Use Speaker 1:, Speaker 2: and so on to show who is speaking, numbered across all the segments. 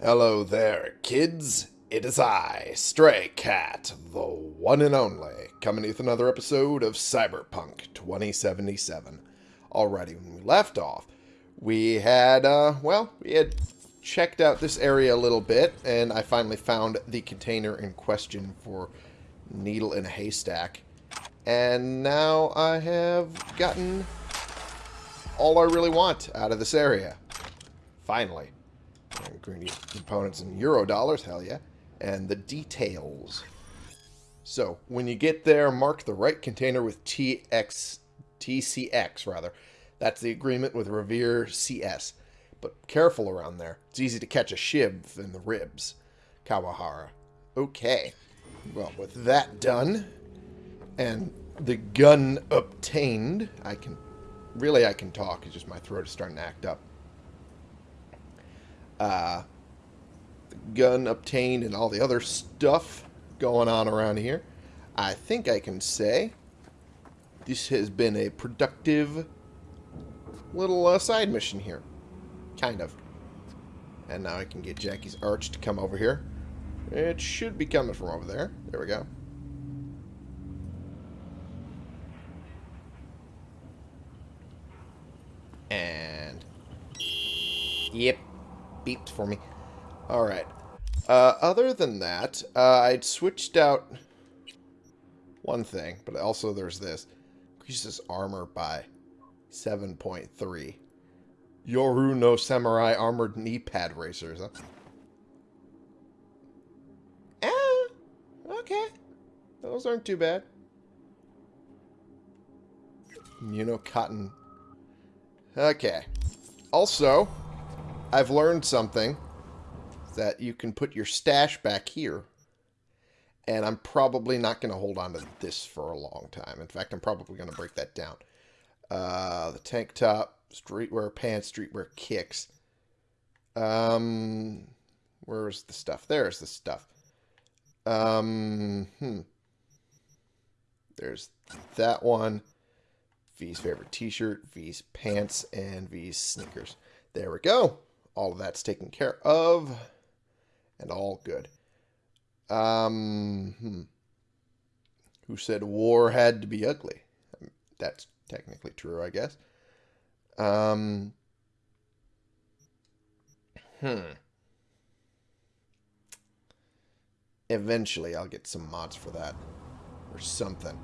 Speaker 1: Hello there, kids. It is I, Stray Cat, the one and only, coming with another episode of Cyberpunk 2077. Alrighty, when we left off, we had, uh, well, we had checked out this area a little bit, and I finally found the container in question for Needle in a Haystack. And now I have gotten all I really want out of this area. Finally. And green components in euro dollars, hell yeah. And the details. So, when you get there, mark the right container with TX, TCX, rather. That's the agreement with Revere CS. But careful around there. It's easy to catch a shiv in the ribs. Kawahara. Okay. Well, with that done, and the gun obtained, I can... Really, I can talk. It's just my throat is starting to act up. Uh, gun obtained and all the other stuff going on around here. I think I can say this has been a productive little uh, side mission here. Kind of. And now I can get Jackie's arch to come over here. It should be coming from over there. There we go. And... Yep. Beeped for me. Alright. Uh, other than that, uh, I'd switched out one thing, but also there's this. Increases armor by 7.3. Yoru no Samurai Armored Knee Pad Racers, huh? Eh, okay. Those aren't too bad. You know, cotton. Okay. Also, I've learned something that you can put your stash back here. And I'm probably not going to hold on to this for a long time. In fact, I'm probably going to break that down. Uh, the tank top, streetwear pants, streetwear kicks. Um, where's the stuff? There's the stuff. Um, hmm. There's that one. V's favorite t-shirt, V's pants, and V's sneakers. There we go. All of that's taken care of. And all good. Um, hmm. Who said war had to be ugly? That's technically true, I guess. Um, hmm. Eventually, I'll get some mods for that. Or something.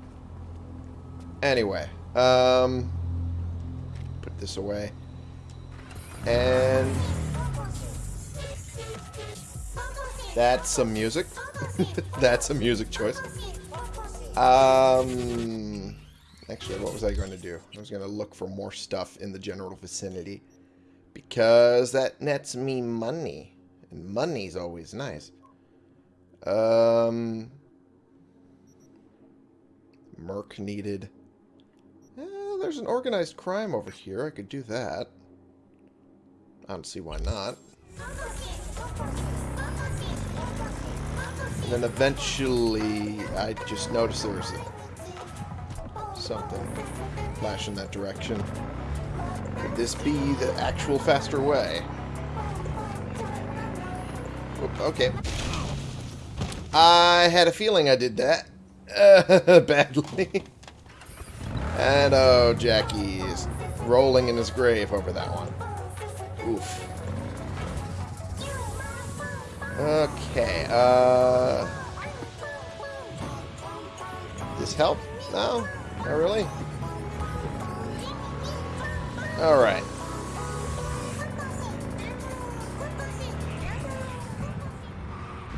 Speaker 1: Anyway, um, put this away. And that's some music. that's a music choice. Um, actually, what was I going to do? I was going to look for more stuff in the general vicinity because that nets me money, and money's always nice. Um, Merc needed. Eh, there's an organized crime over here. I could do that. I don't see why not. And then eventually, I just noticed there was something flash in that direction. Could this be the actual faster way? Okay. I had a feeling I did that. Uh, badly. and oh, Jackie's rolling in his grave over that one. Oof. Okay, uh... This help? No? Not really? Alright.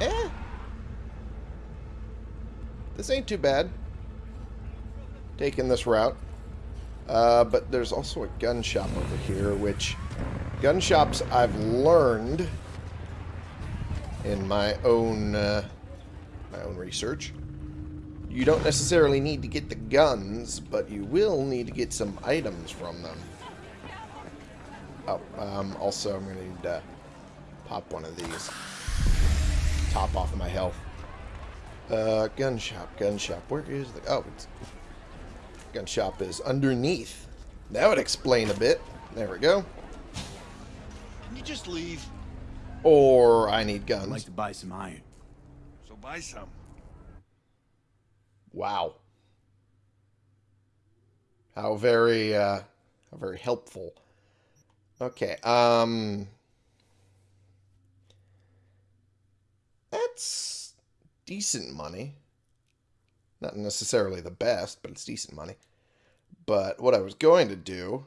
Speaker 1: Eh? This ain't too bad. Taking this route. Uh, but there's also a gun shop over here, which gun shops I've learned in my own uh, my own research. You don't necessarily need to get the guns, but you will need to get some items from them. Oh, um, also I'm going to need to pop one of these. Top off of my health. Uh, gun shop, gun shop. Where is the... Oh, it's... Gun shop is underneath. That would explain a bit. There we go.
Speaker 2: Can you just leave?
Speaker 1: Or I need guns.
Speaker 2: I'd
Speaker 1: guns.
Speaker 2: like to buy some iron.
Speaker 3: So buy some.
Speaker 1: Wow. How very, uh, how very helpful. Okay, um... That's decent money. Not necessarily the best, but it's decent money. But what I was going to do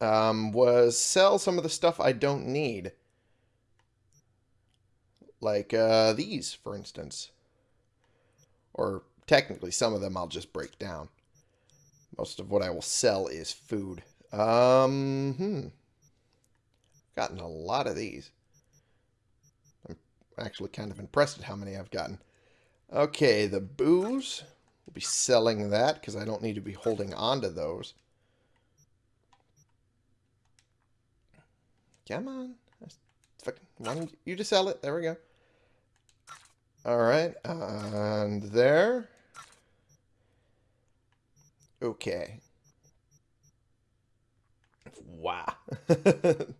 Speaker 1: um, was sell some of the stuff I don't need. Like uh, these, for instance. Or technically, some of them I'll just break down. Most of what I will sell is food. Um, hmm. Gotten a lot of these. I'm actually kind of impressed at how many I've gotten. Okay, the booze. We'll be selling that because I don't need to be holding on to those. Come on. Fucking you to sell it. There we go. Alright, and there. Okay. Wow. the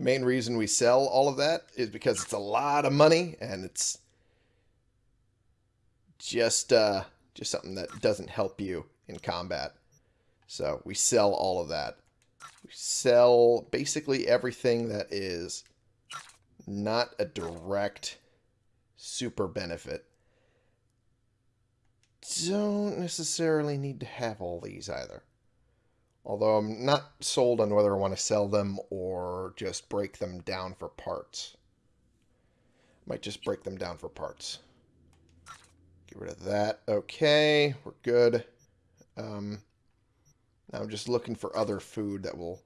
Speaker 1: main reason we sell all of that is because it's a lot of money and it's just uh just something that doesn't help you in combat. So we sell all of that. We sell basically everything that is not a direct super benefit. Don't necessarily need to have all these either. Although I'm not sold on whether I want to sell them or just break them down for parts. Might just break them down for parts. Get rid of that. Okay, we're good. Um, I'm just looking for other food that will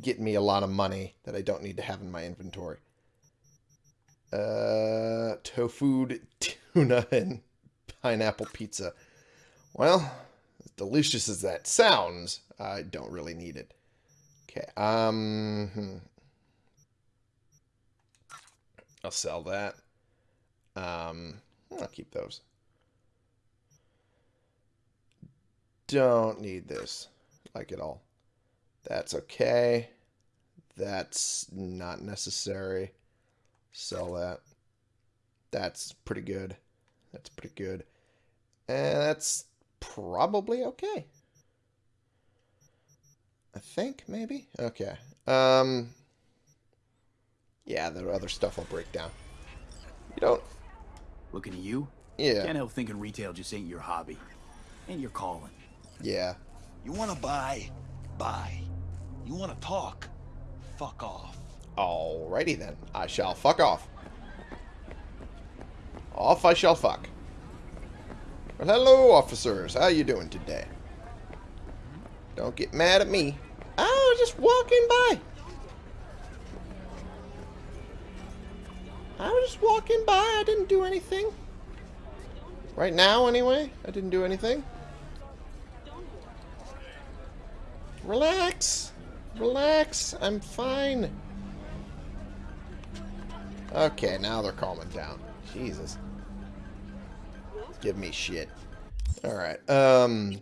Speaker 1: get me a lot of money that I don't need to have in my inventory. Uh, tofu, tuna, and pineapple pizza. Well, as delicious as that sounds, I don't really need it. Okay, um, hmm. I'll sell that. Um, I'll keep those. Don't need this, like at all. That's okay. That's not necessary. Sell that. That's pretty good. That's pretty good. And that's probably okay. I think, maybe? Okay. Um, yeah, the other stuff I'll break down. You don't...
Speaker 2: Looking at you,
Speaker 1: Yeah,
Speaker 2: can't help thinking retail just ain't your hobby. Ain't your calling.
Speaker 1: Yeah.
Speaker 3: You wanna buy? Buy. You wanna talk? Fuck off.
Speaker 1: Alrighty then. I shall fuck off. Off I shall fuck. Well, hello, officers. How you doing today? Don't get mad at me. I was just walking by. I was just walking by. I didn't do anything. Right now, anyway. I didn't do anything. Relax. Relax. I'm fine. Okay, now they're calming down. Jesus. Give me shit. Alright, um...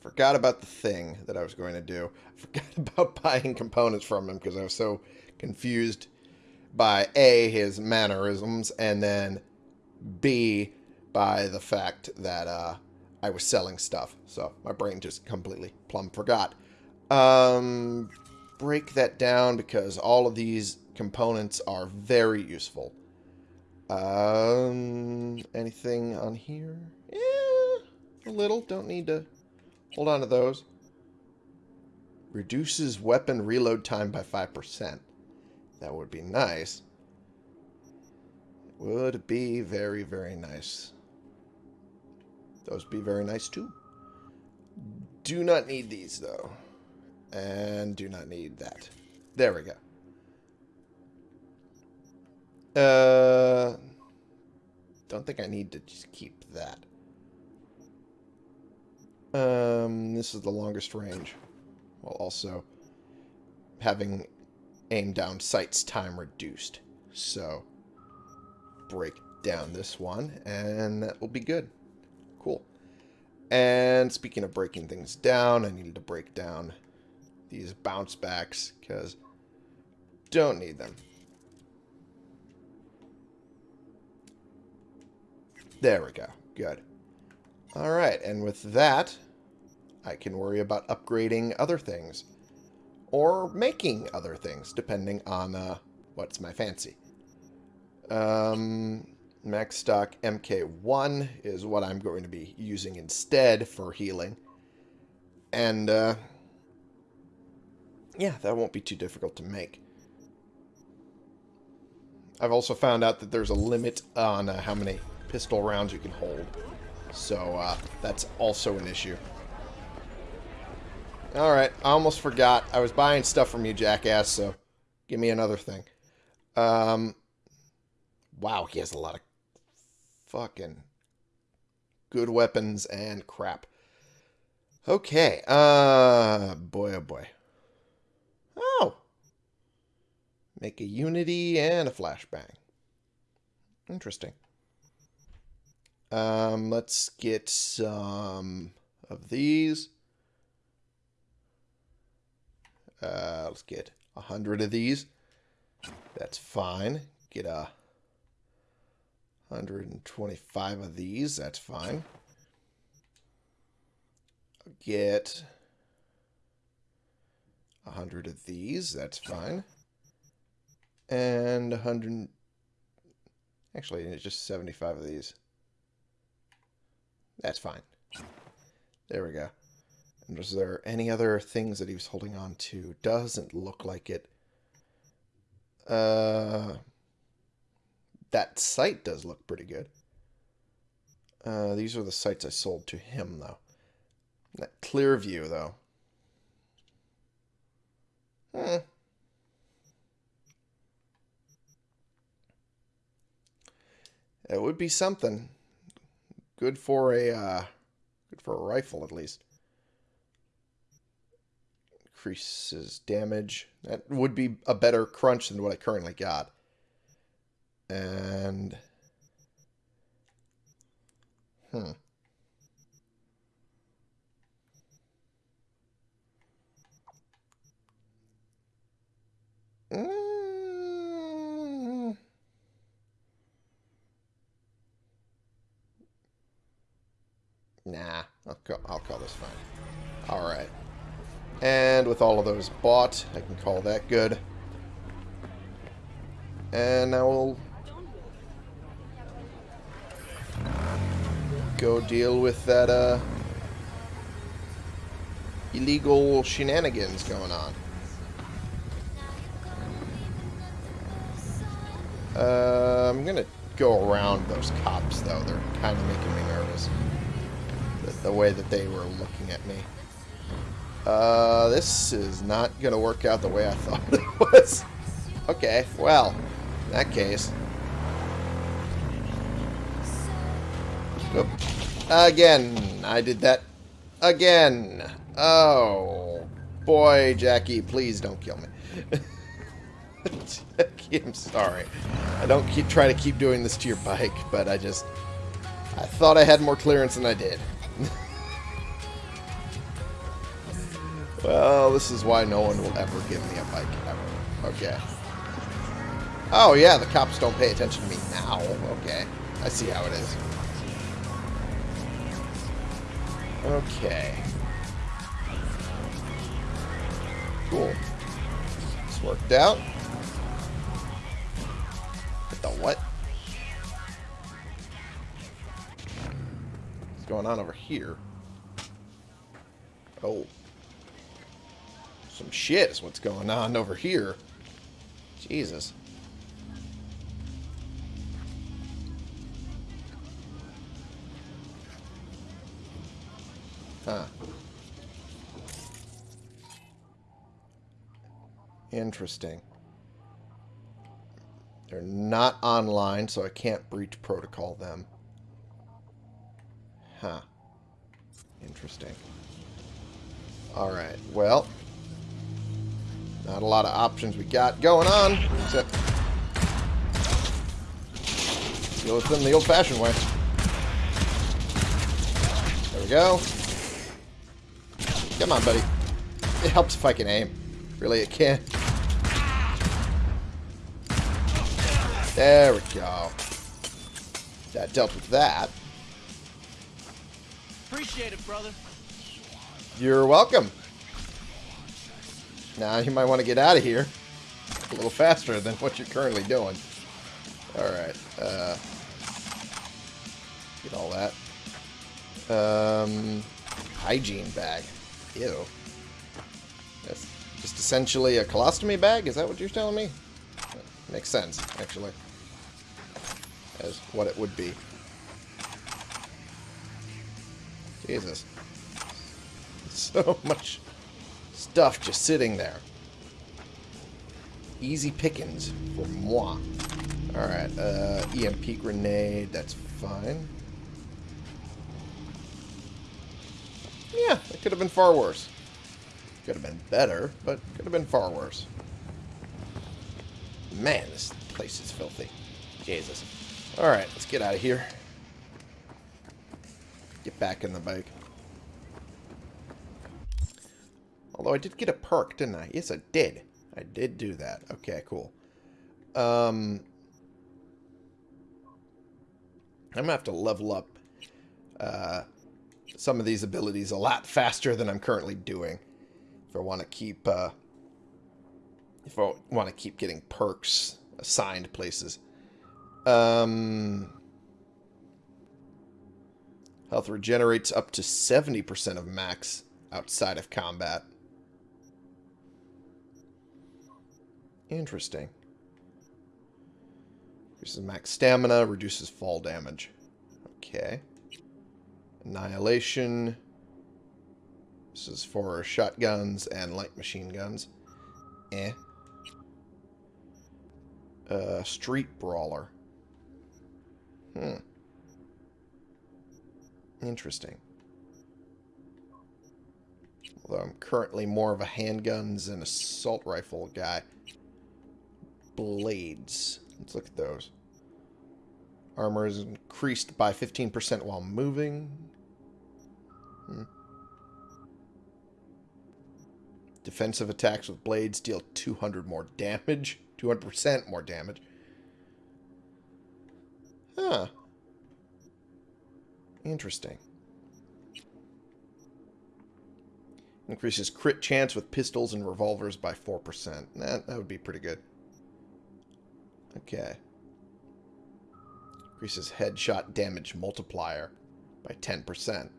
Speaker 1: Forgot about the thing that I was going to do. Forgot about buying components from him because I was so confused by A, his mannerisms, and then B, by the fact that uh, I was selling stuff. So my brain just completely plumb forgot. Um, break that down because all of these components are very useful. Um, anything on here? Yeah, a little. Don't need to hold on to those. Reduces weapon reload time by 5%. That would be nice. Would be very, very nice. Those would be very nice too. Do not need these though. And do not need that. There we go. Uh, don't think I need to just keep that. Um, this is the longest range. While also having aim down sights time reduced. So, break down this one, and that will be good. And speaking of breaking things down, I needed to break down these bounce backs, because don't need them. There we go. Good. Alright, and with that, I can worry about upgrading other things. Or making other things, depending on uh, what's my fancy. Um, MaxDoc MK1 is what I'm going to be using instead for healing. And, uh, yeah, that won't be too difficult to make. I've also found out that there's a limit on uh, how many pistol rounds you can hold. So, uh, that's also an issue. Alright, I almost forgot. I was buying stuff from you, jackass, so give me another thing. Um, wow, he has a lot of fucking good weapons and crap. Okay, uh, boy oh boy. Oh! Make a unity and a flashbang. Interesting. Um, let's get some of these. Uh, let's get a hundred of these. That's fine. Get a 125 of these. That's fine. Get a hundred of these. That's fine. And a hundred. Actually, it's just 75 of these. That's fine. There we go. And was there any other things that he was holding on to? Doesn't look like it. Uh, that sight does look pretty good. Uh, these are the sights I sold to him, though. That clear view, though. Hmm. It would be something. Good for a, uh, good for a rifle, at least. Increases damage. That would be a better crunch than what I currently got. And... Hmm. Mm. Nah, I'll call, I'll call this fine. Alright. And with all of those bought, I can call that good. And now we'll go deal with that uh, illegal shenanigans going on. Uh, I'm gonna go around those cops though. They're kind of making me nervous. The, the way that they were looking at me. Uh, this is not gonna work out the way I thought it was. Okay, well, in that case. Oop. Again, I did that again. Oh, boy, Jackie, please don't kill me. Jackie, I'm sorry. I don't keep try to keep doing this to your bike, but I just I thought I had more clearance than I did. well, this is why no one will ever give me a bike ever. Okay. Oh, yeah, the cops don't pay attention to me now. Okay. I see how it is. Okay. Cool. This worked out. What the what? Hmm. What's going on over here? Oh. Some shit is what's going on over here. Jesus. Huh. Interesting. They're not online, so I can't breach protocol them. Huh. Interesting. Alright, well. Not a lot of options we got going on, except deal with them the old-fashioned way. There we go. Come on, buddy. it helps if I can aim. Really, it can. There we go. That dealt with that.
Speaker 3: Appreciate it, brother.
Speaker 1: You're welcome. Now you might want to get out of here a little faster than what you're currently doing. Alright. Uh, get all that. Um, hygiene bag. Ew. That's just essentially a colostomy bag? Is that what you're telling me? Makes sense, actually. As what it would be. Jesus. So much stuff just sitting there. Easy pickings for moi. Alright, uh, EMP grenade, that's fine. Could have been far worse. Could have been better, but could have been far worse. Man, this place is filthy. Jesus. Alright, let's get out of here. Get back in the bike. Although I did get a perk, didn't I? Yes, I did. I did do that. Okay, cool. Um, I'm going to have to level up uh, some of these abilities a lot faster than I'm currently doing. If I want to keep... Uh, if I want to keep getting perks assigned places. Um, health regenerates up to 70% of max outside of combat. Interesting. Increases max stamina, reduces fall damage. Okay. Annihilation. This is for shotguns and light machine guns. Eh. Uh, street brawler. Hmm. Interesting. Although I'm currently more of a handguns and assault rifle guy. Blades. Let's look at those. Armor is increased by 15% while moving. Hmm. Defensive attacks with blades deal 200 more damage. 200% more damage. Huh. Interesting. Increases crit chance with pistols and revolvers by 4%. That, that would be pretty good. Okay. Increases headshot damage multiplier by 10%.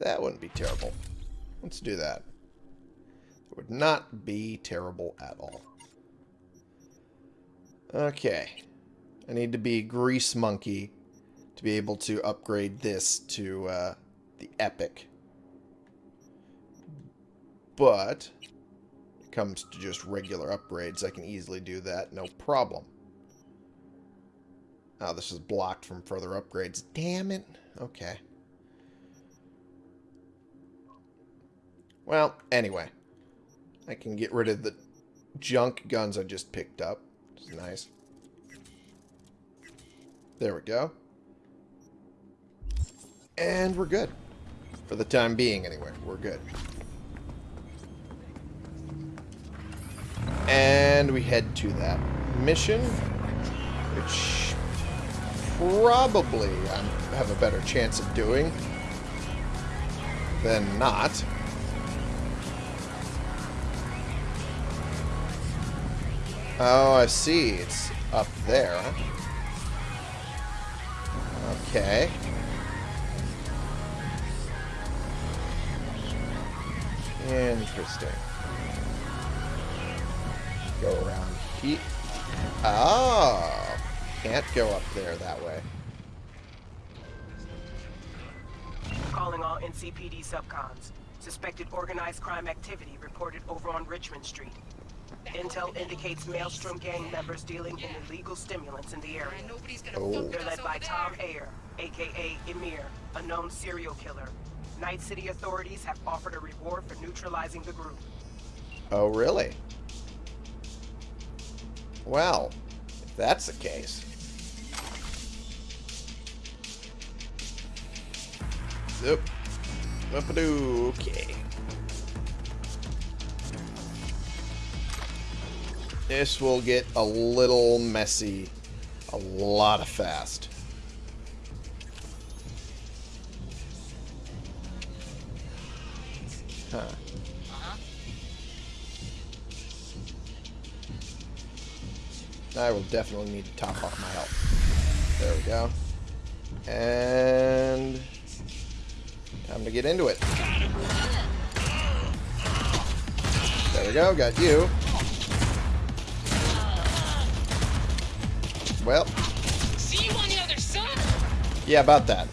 Speaker 1: That wouldn't be terrible. Let's do that. It would not be terrible at all. Okay. I need to be Grease Monkey to be able to upgrade this to uh, the Epic. But, it comes to just regular upgrades, I can easily do that, no problem. Oh, this is blocked from further upgrades. Damn it. Okay. Well, anyway. I can get rid of the junk guns I just picked up. Is nice. There we go. And we're good. For the time being, anyway. We're good. And we head to that mission, which probably I have a better chance of doing than not. Oh, I see. It's up there. Okay. Interesting. Go around here. Oh! Ah. Can't go up there that way.
Speaker 4: Calling all NCPD subcons. Suspected organized crime activity reported over on Richmond Street. Intel indicates Maelstrom gang members dealing in illegal stimulants in the area.
Speaker 1: Oh.
Speaker 4: They're led by Tom Ayer, aka Ymir, a known serial killer. Night City authorities have offered a reward for neutralizing the group.
Speaker 1: Oh, really? Well, if that's the case. Yep. Up do. Okay. This will get a little messy. A lot of fast. Huh. I will definitely need to top off my health. There we go. And... Time to get into it. There we go, got you. Well,
Speaker 5: See you on the other side.
Speaker 1: yeah, about that.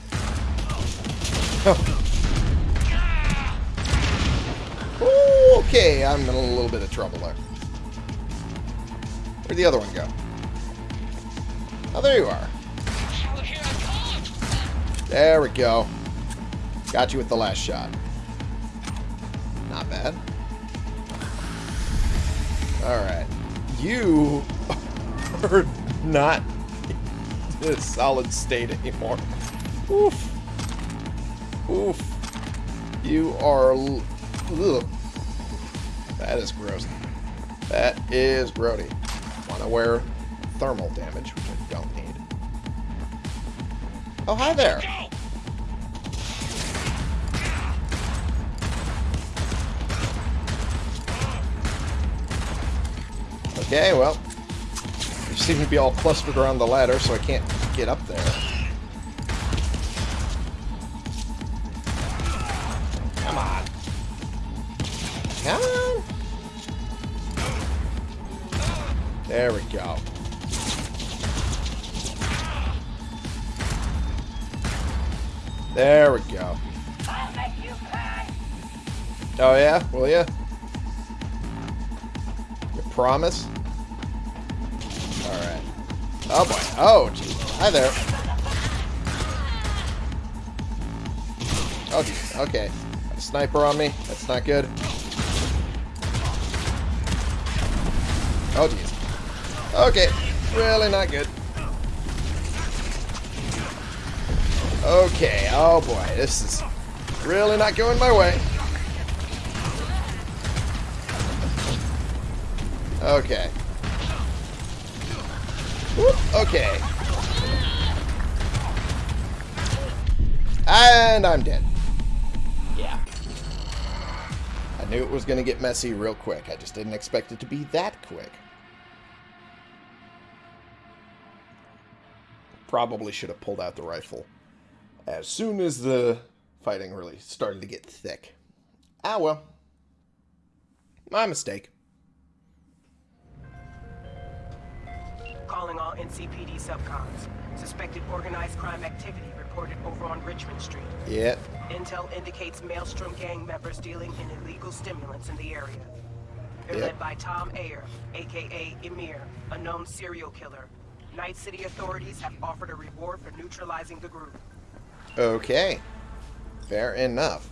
Speaker 1: Ooh, okay, I'm in a little bit of trouble there. Where'd the other one go? Oh, there you are.
Speaker 5: Hell, here I come.
Speaker 1: There we go. Got you with the last shot. Not bad. Alright. You are not in a solid state anymore. Oof. Oof. You are... Ugh. That is gross. That is grody. Want to wear thermal damage, which I don't need. Oh, hi there. Okay, well, you seem to be all clustered around the ladder, so I can't get up there. Come on. Come on. There we go. There we go. Oh yeah? Will ya? You promise? Oh boy. Oh, geez. Hi there. Oh, geez. Okay. Got a sniper on me. That's not good. Oh, geez. Okay. Really not good. Okay. Oh, boy. This is really not going my way. Okay. Whoop, okay. And I'm dead.
Speaker 2: Yeah.
Speaker 1: I knew it was going to get messy real quick. I just didn't expect it to be that quick. Probably should have pulled out the rifle as soon as the fighting really started to get thick. Ah, well. My mistake.
Speaker 4: Calling all NCPD subcons. Suspected organized crime activity reported over on Richmond Street.
Speaker 1: Yep.
Speaker 4: Intel indicates Maelstrom gang members dealing in illegal stimulants in the area. They're
Speaker 1: Yep.
Speaker 4: led by Tom Ayer, aka Ymir, a known serial killer. Night City authorities have offered a reward for neutralizing the group.
Speaker 1: Okay. Fair enough.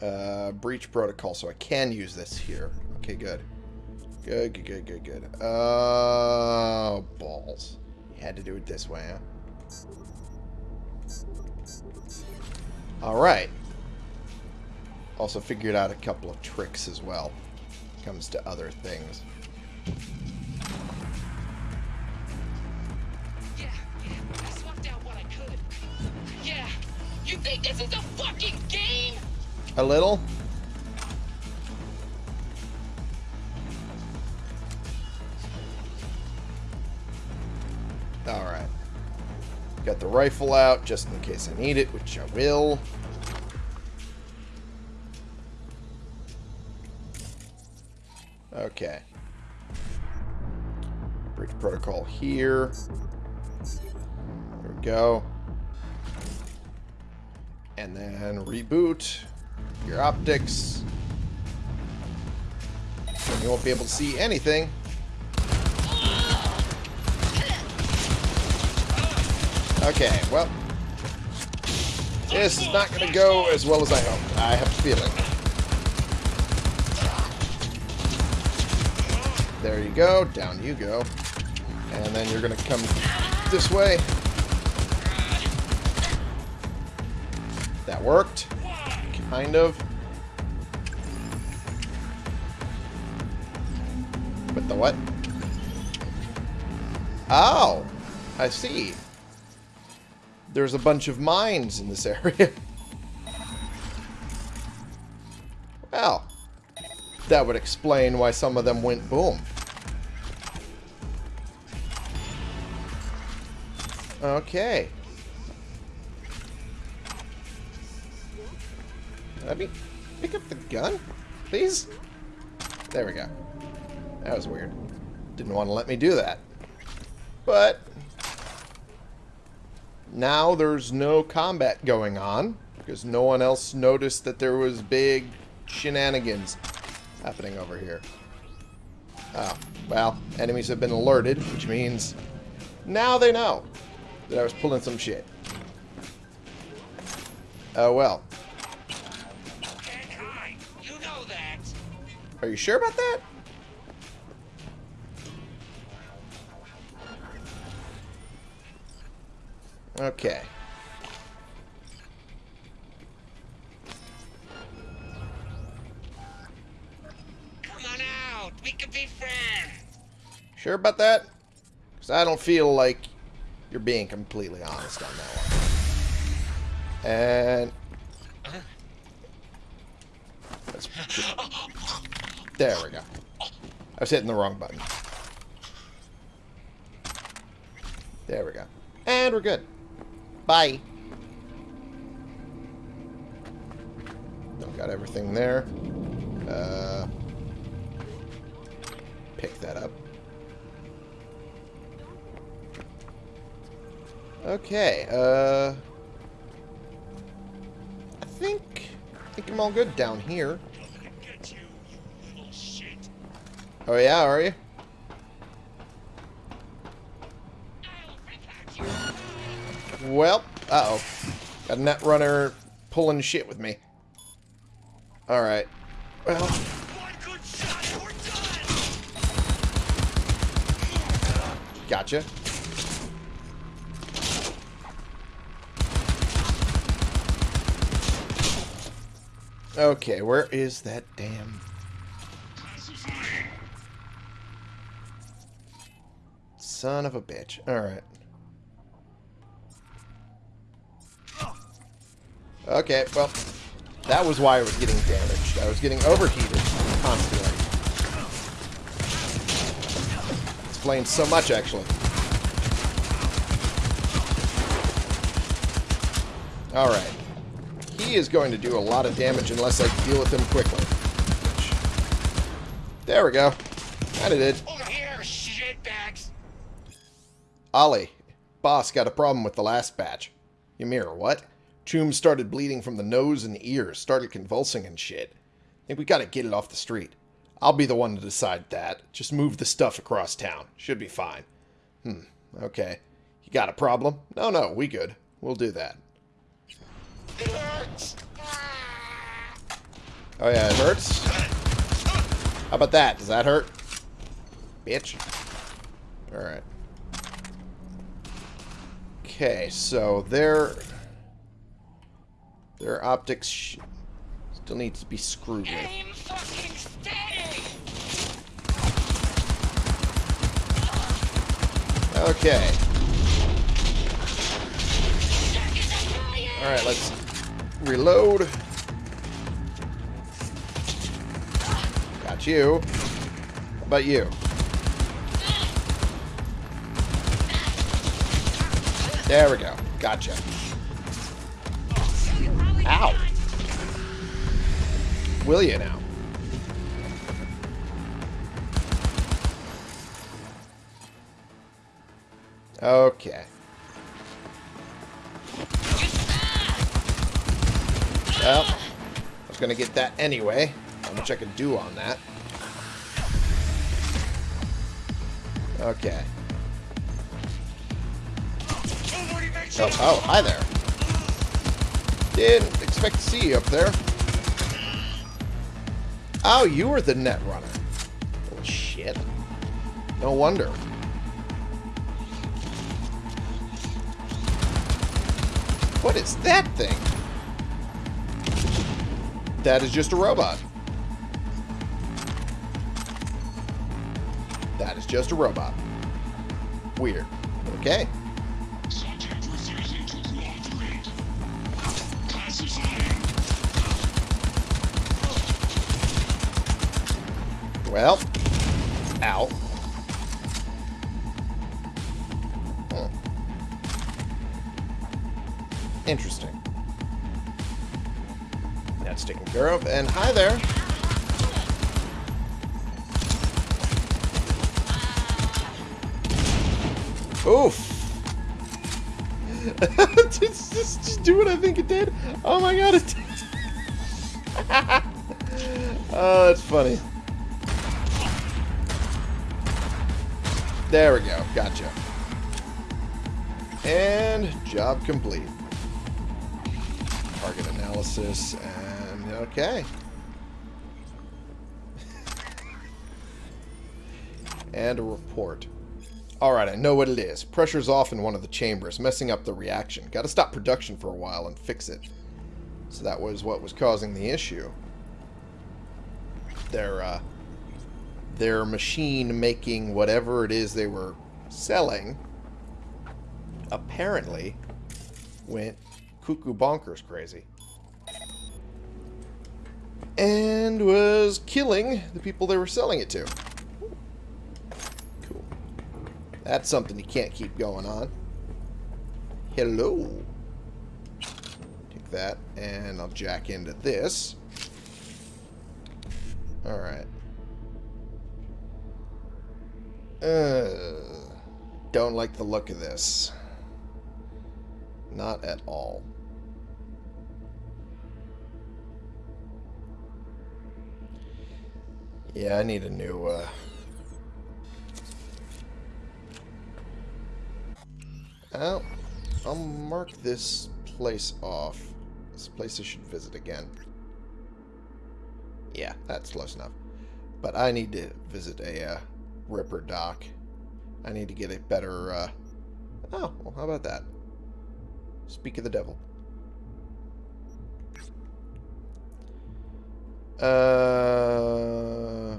Speaker 1: Uh, breach protocol, so I can use this here. Okay, good. Good, good, good, good, good. Oh, balls. You had to do it this way, huh? Alright. Also figured out a couple of tricks as well. Comes to other things.
Speaker 5: Yeah, yeah. I swapped out what I could. Yeah. You think this is a fucking game?
Speaker 1: A little? Alright. Got the rifle out just in case I need it, which I will. Okay. Breach protocol here. There we go. And then reboot your optics. And you won't be able to see anything. Okay, well. This is not going to go as well as I hoped. I have a feeling. There you go. Down you go. And then you're going to come this way. That worked. Kind of. With the what? Oh! I see. There's a bunch of mines in this area. well, that would explain why some of them went boom. Okay. Let me pick up the gun, please. There we go. That was weird. Didn't want to let me do that. But now there's no combat going on because no one else noticed that there was big shenanigans happening over here. Oh, well, enemies have been alerted, which means now they know that I was pulling some shit. Oh, well.
Speaker 5: You know that.
Speaker 1: Are you sure about that? Okay.
Speaker 5: Come on out. We can be friends.
Speaker 1: Sure about that? Because I don't feel like you're being completely honest on that one. And... Let's just- there we go. I was hitting the wrong button. There we go. And we're good. Bye. Got everything there. Uh, pick that up. Okay, uh... I think... I think I'm all good down here.
Speaker 5: You, you.
Speaker 1: Oh yeah, are you? Well, uh-oh. Got a net runner pulling shit with me. Alright. Well, gotcha. Okay, where is that damn... Son of a bitch. Alright. Okay, well, that was why I was getting damaged. I was getting overheated constantly. Explains so much, actually. Alright. He is going to do a lot of damage unless I deal with him quickly. Which- There we go. Kinda did.
Speaker 5: Over here, shitbags.
Speaker 1: Ollie, boss got a problem with the last batch. Ymir, what? Choom started bleeding from the nose and ears, started convulsing and shit. Think we gotta get it off the street. I'll be the one to decide that. Just move the stuff across town. Should be fine. Hmm, okay. You got a problem? No, no, we good. We'll do that. Oh yeah, it hurts? How about that? Does that hurt? Bitch. Alright. Okay, so their... Their optics sh still needs to be screwed with.
Speaker 5: Aim fucking steady.
Speaker 1: Okay.
Speaker 5: Check it fire.
Speaker 1: Alright, let's reload. Got you. How about you? There we go. Gotcha. Ow. Will you now? Okay. Well, I was going to get that anyway. How much I could do on that. Okay. Oh, oh, hi there. Didn't expect to see you up there. Oh, you were the net runner. Oh, shit. No wonder. What is that thing? That is just a robot. That is just a robot. Weird. Okay. Well. Alright, I know what it is. Pressure's off in one of the chambers, messing up the reaction. Gotta stop production for a while and fix it. So that was what was causing the issue. Their, uh, their machine making whatever it is they were selling apparently went cuckoo bonkers crazy. And was killing the people they were selling it to. Cool. That's something you can't keep going on. Hello. Take that, and I'll jack into this. Alright. Uh, don't like the look of this. Not at all. Yeah, I need a new, uh... Well, I'll mark this place off. This place I should visit again. Yeah, that's close enough. But I need to visit a, uh, Ripperdoc. I need to get a better, uh... Oh, well, how about that? Speak of the devil. Uh...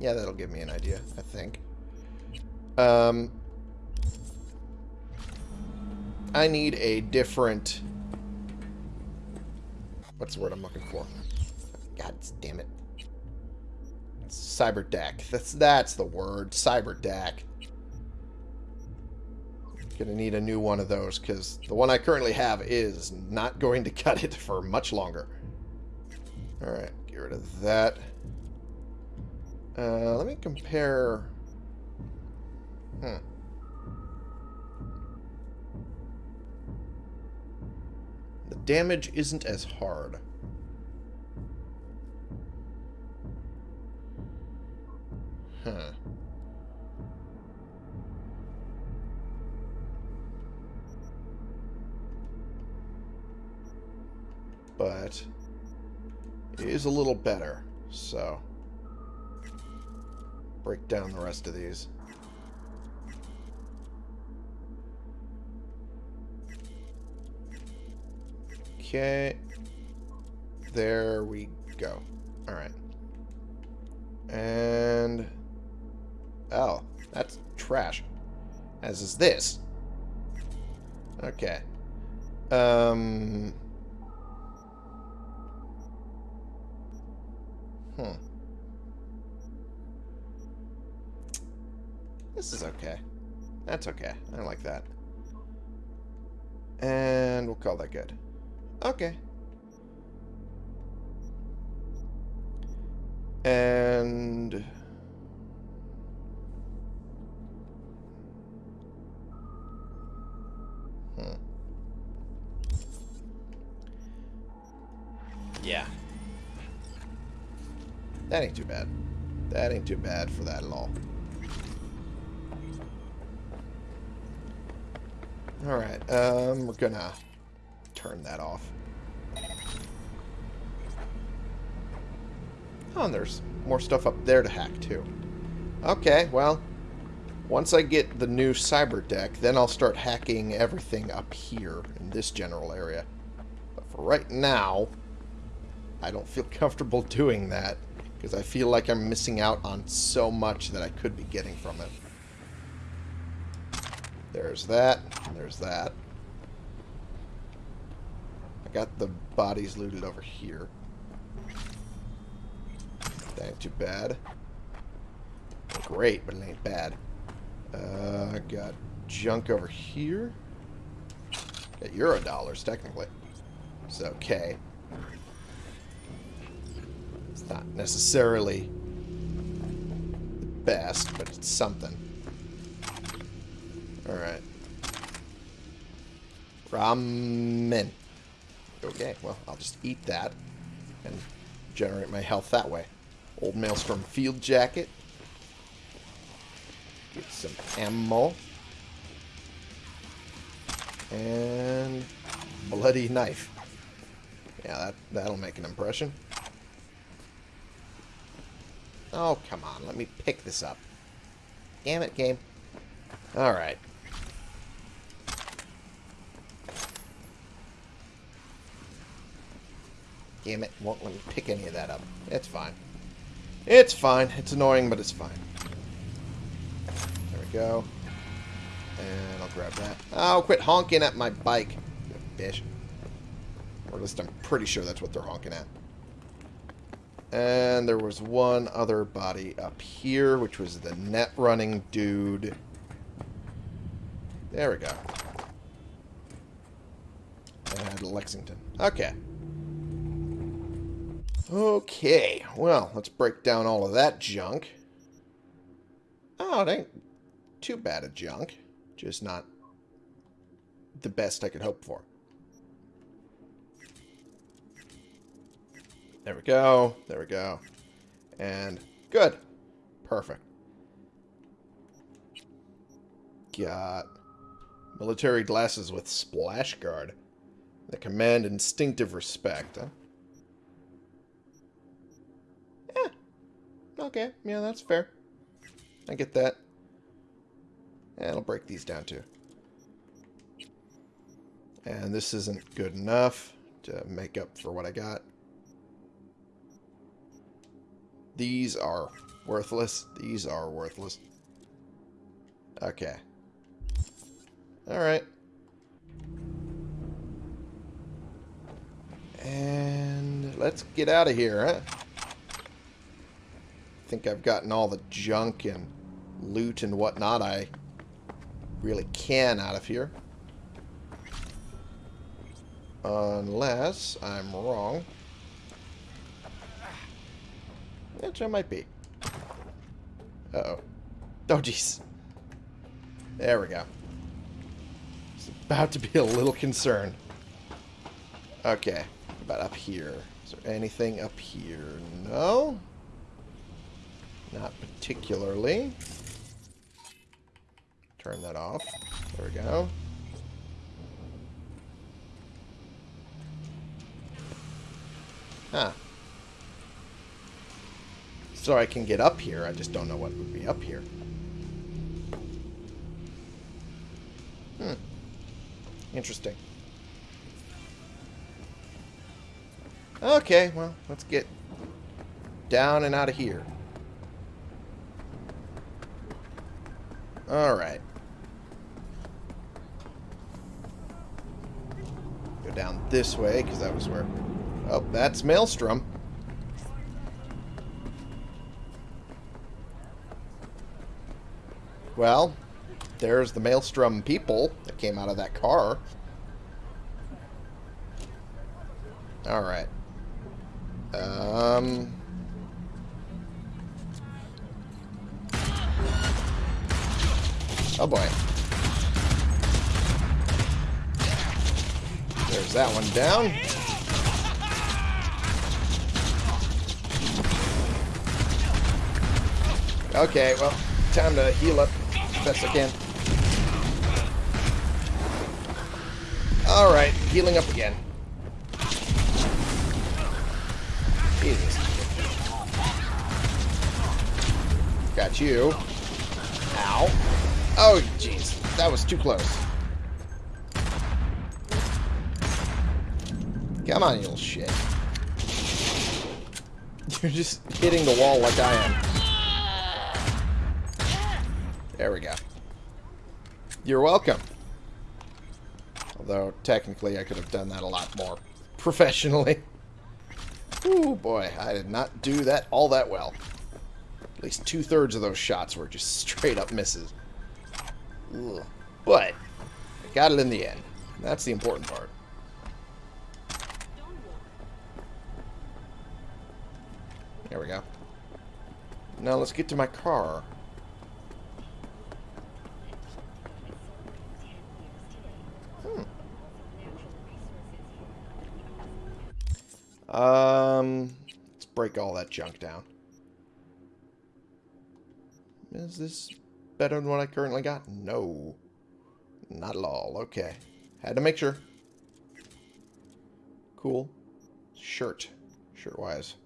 Speaker 1: Yeah, that'll give me an idea, I think. Um... I need a different... What's the word I'm looking for? God damn it. Cyber deck. That's that's the word. Cyber deck. Gonna need a new one of those because the one I currently have is not going to cut it for much longer. Alright, get rid of that. Uh, let me compare... Hmm. The damage isn't as hard. Huh. But it is a little better, so break down the rest of these. Okay. There we go. Alright. And... Oh, that's trash. As is this. Okay. Um... Hmm. This is okay. That's okay. I like that. And we'll call that good. Okay. And... Hmm. Yeah. That ain't too bad. That ain't too bad for that at all. Alright, um, we're gonna turn that off. Oh, and there's more stuff up there to hack, too. Okay, well, once I get the new cyber deck, then I'll start hacking everything up here in this general area. But for right now, I don't feel comfortable doing that. Because I feel like I'm missing out on so much that I could be getting from it. There's that. There's that. I got the bodies looted over here. That ain't too bad. Great, but it ain't bad. Uh, I got junk over here. Got euro dollars, technically. It's okay. It's not necessarily the best, but it's something. Alright. Ramen. Okay, well, I'll just eat that and generate my health that way. Old Maelstrom field jacket. Get some ammo. And bloody knife. Yeah, that, that'll make an impression. Oh, come on. Let me pick this up. Damn it, game. Alright. Damn it. Won't let me pick any of that up. It's fine. It's fine. It's annoying, but it's fine. There we go. And I'll grab that. Oh, quit honking at my bike. You bitch. Or at least I'm pretty sure that's what they're honking at. And there was one other body up here, which was the net running dude. There we go. And Lexington. Okay. Okay. Well, let's break down all of that junk. Oh, it ain't too bad a junk. Just not the best I could hope for. There we go. There we go. And good. Perfect. Got military glasses with splash guard that command instinctive respect. Huh? Yeah. Okay. Yeah, that's fair. I get that. And I'll break these down too. And this isn't good enough to make up for what I got. These are worthless. These are worthless. Okay. Alright. And let's get out of here, huh? I think I've gotten all the junk and loot and whatnot I really can out of here. Unless I'm wrong. Which I might be. Uh-oh. Oh, jeez. There we go. It's about to be a little concerned. Okay. About up here. Is there anything up here? No? Not particularly. Turn that off. There we go. Huh. So I can get up here. I just don't know what would be up here. Hmm. Interesting. Okay, well, let's get down and out of here. Alright. Go down this way, because that was where... Oh, that's Maelstrom. Well, there's the Maelstrom people that came out of that car. Alright. Um... Oh boy. There's that one down. Okay, well, time to heal up as best I can. Alright, healing up again. Jesus. Got you. Oh, jeez. That was too close. Come on, you little shit. You're just hitting the wall like I am. There we go. You're welcome. Although, technically, I could have done that a lot more professionally. Ooh, boy. I did not do that all that well. At least two-thirds of those shots were just straight-up misses. But, I got it in the end. That's the important part. There we go. Now let's get to my car. Hmm. Um, let's break all that junk down. Is this better than what I currently got? No. Not at all. Okay. Had to make sure. Cool. Shirt. Shirt-wise.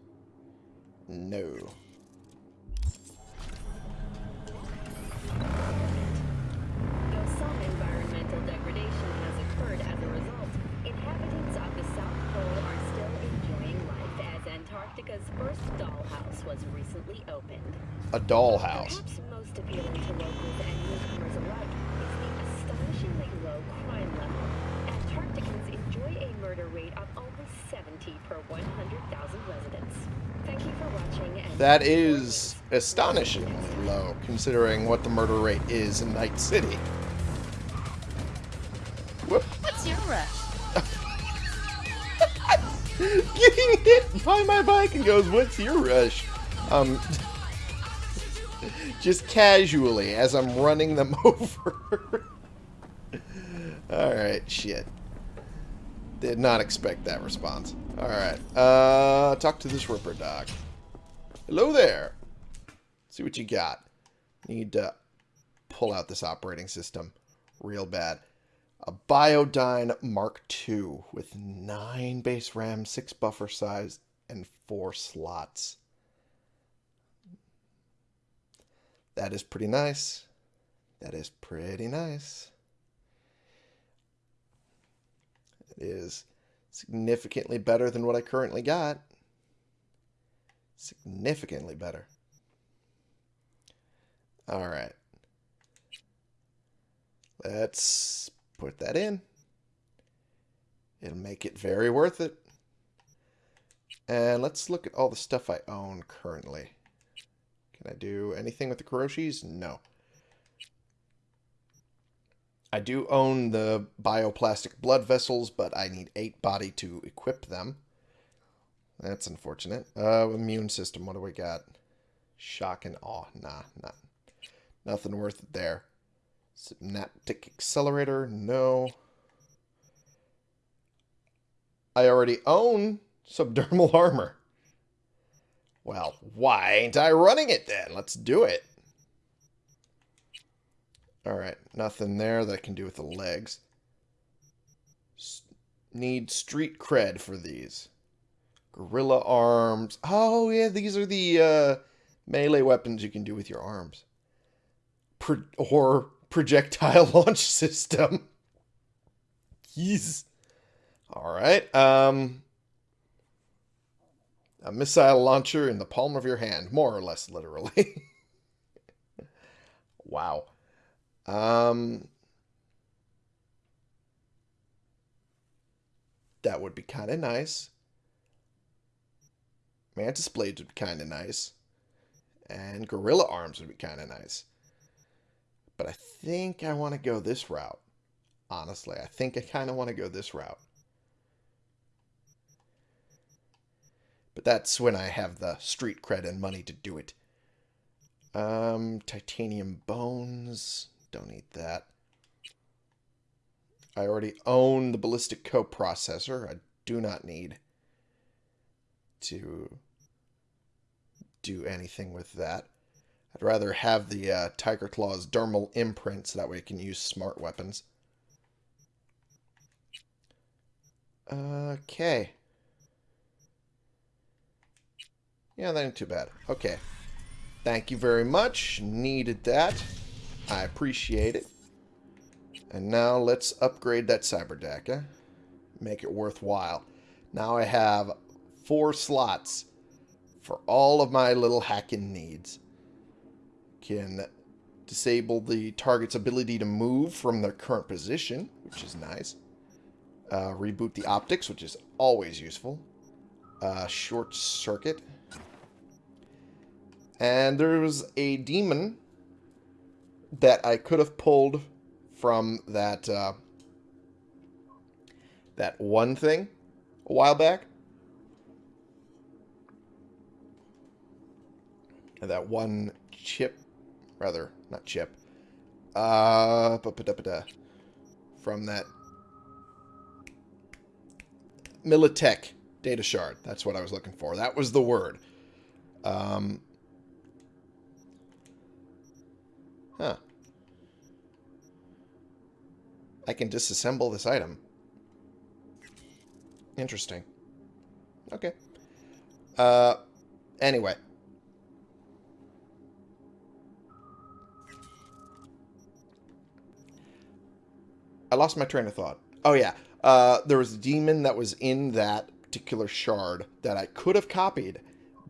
Speaker 1: No.
Speaker 6: First was recently opened.
Speaker 1: A dollhouse.
Speaker 6: Perhaps most appealing to locals and newcomers alike is the astonishingly low crime level. Antarcticans enjoy a murder rate of only 70 per 100,000 residents. Thank you for watching. And
Speaker 1: That is astonishingly low, considering what the murder rate is in Night City. Whoop.
Speaker 5: What's your rush?
Speaker 1: Getting hit by my bike and goes, what's your rush? Um, just casually as I'm running them over. Alright, shit. Did not expect that response. Alright, uh, talk to this Ripperdoc. Hello there. See what you got. Need to pull out this operating system real bad. A Biodyne Mark II with 9 base RAM, 6 buffer size, and 4 slots. That is pretty nice. That is pretty nice. It is significantly better than what I currently got. Significantly better. Alright. Let's put that in. It'll make it very worth it. And let's look at all the stuff I own currently. Can I do anything with the Kiroshis? No. I do own the bioplastic blood vessels, but I need 8 body to equip them. That's unfortunate. Uh, immune system, what do we got? Shock and awe. Nah, not, nothing worth it there. Synaptic accelerator, no. I already own subdermal armor. Well, why ain't I running it then? Let's do it. Alright, nothing there that I can do with the legs. S need street cred for these. Gorilla arms. Oh, yeah, these are the uh, melee weapons you can do with your arms. Pro or projectile launch system. Jeez. Alright, um... A missile launcher in the palm of your hand, more or less literally. wow. Um, that would be kind of nice. Mantis blades would be kind of nice. And gorilla arms would be kind of nice. But I think I want to go this route. Honestly, I think I kind of want to go this route. But that's when I have the street cred and money to do it. Um, titanium bones. Don't need that. I already own the ballistic coprocessor. I do not need to do anything with that. I'd rather have the uh, Tyger Claws dermal imprint so that way I can use smart weapons. Okay. Yeah, that ain't too bad. Okay. Thank you very much. Needed that. I appreciate it. And now let's upgrade that cyber deck. Eh? Make it worthwhile. Now I have four slots for all of my little hacking needs. Can disable the target's ability to move from their current position, which is nice. Uh, reboot the optics, which is always useful. Uh, short circuit. And there was a daemon that I could have pulled from that uh, that one thing a while back. And that one chip, rather, not chip. Uh, from that Militech data shard. That's what I was looking for. That was the word. Um, huh. I can disassemble this item. Interesting. Okay. Uh, anyway. I lost my train of thought. Oh, yeah. Uh, there was a daemon that was in that particular shard that I could have copied,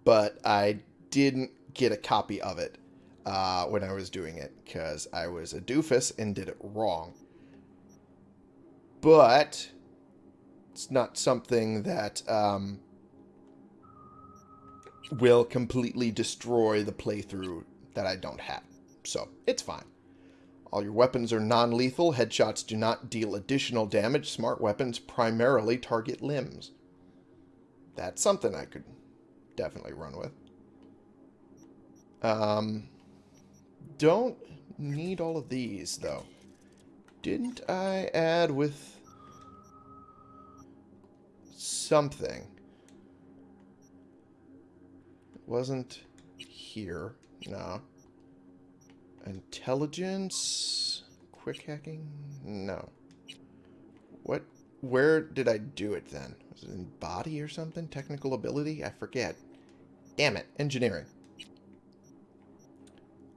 Speaker 1: but I didn't get a copy of it uh, when I was doing it because I was a doofus and did it wrong. But it's not something that um, will completely destroy the playthrough that I don't have. So, it's fine. All your weapons are non-lethal. Headshots do not deal additional damage. Smart weapons primarily target limbs. That's something I could definitely run with. Um, don't need all of these, though. Didn't I add with something? It wasn't here. No. Intelligence? Quick hacking? No. What? Where did I do it then? Was it in body or something? Technical ability? I forget. Damn it. Engineering.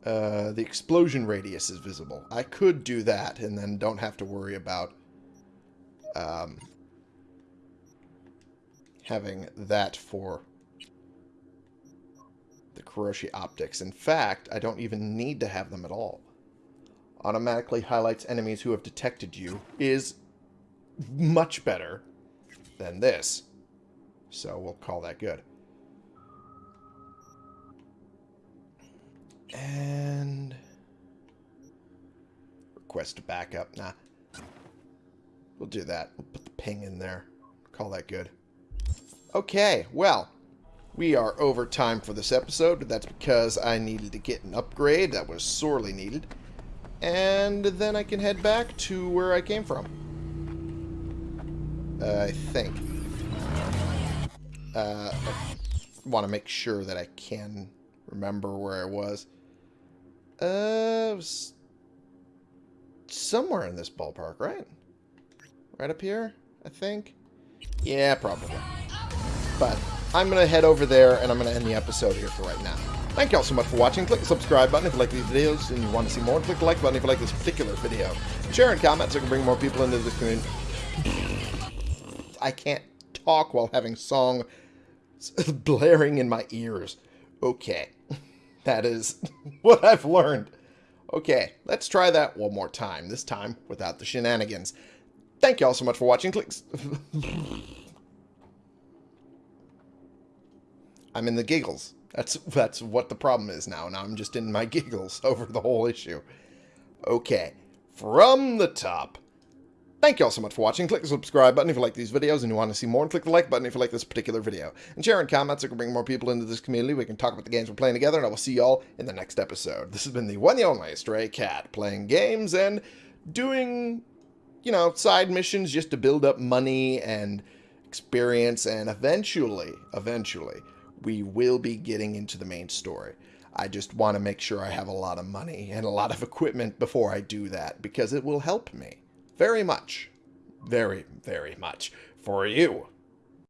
Speaker 1: Uh, the explosion radius is visible. I could do that and then don't have to worry about um, having that for the Kiroshi optics. In fact, I don't even need to have them at all. Automatically highlights enemies who have detected you is much better than this. So we'll call that good. And request a backup. Nah. We'll do that. We'll put the ping in there. Call that good. Okay, well, we are over time for this episode. That's because I needed to get an upgrade that was sorely needed. And then I can head back to where I came from. Uh, I think. Uh, I want to make sure that I can remember where I was. Uh, somewhere in this ballpark, right? Right up here, I think? Yeah, probably. But I'm going to head over there, and I'm going to end the episode here for right now. Thank you all so much for watching. Click the subscribe button if you like these videos and you want to see more. Click the like button if you like this particular video. Share and comment so I can bring more people into this community. I can't talk while having song blaring in my ears. Okay. That is what I've learned. Okay, let's try that one more time. This time without the shenanigans. Thank you all so much for watching. Clicks. I'm in the giggles. That's that's what the problem is now. Now I'm just in my giggles over the whole issue. Okay, from the top. Thank you all so much for watching. Click the subscribe button if you like these videos and you want to see more. And click the like button if you like this particular video. And share and comments so we can bring more people into this community. We can talk about the games we're playing together. And I will see you all in the next episode. This has been the one and only Stray Cat. Playing games and doing, you know, side missions just to build up money and experience. And eventually, eventually, we will be getting into the main story. I just want to make sure I have a lot of money and a lot of equipment before I do that because it will help me very much, very, very much for you.